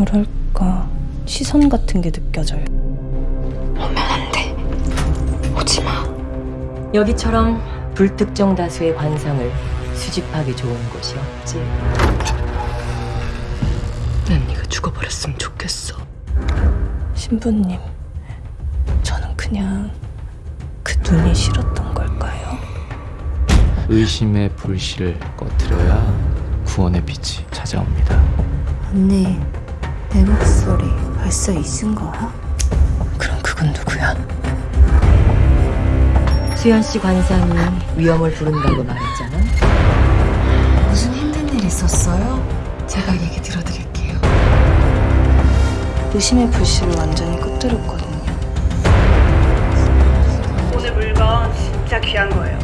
뭐랄까 시선 같은 게 느껴져요. 오면 안 돼. 오지 마. 여기처럼 불특정 다수의 관상을 수집하기 좋은 곳이 없지. 난 네가 죽어버렸으면 좋겠어. 신부님, 저는 그냥 그 눈이 싫었던 걸까요? 의심의 불씨를 꺼뜨려야 구원의 빛이 찾아옵니다. 언니, 내 목소리 벌써 잊은 거야? 그럼 그건 누구야? 수연 씨 관상이 위험을 부른다고 말했잖아. 무슨 힘든 일 있었어요? 제가 얘기 들어드릴게요. 의심의 불씨를 완전히 꺼뜨렸거든요. 오늘 물건 진짜 귀한 거예요.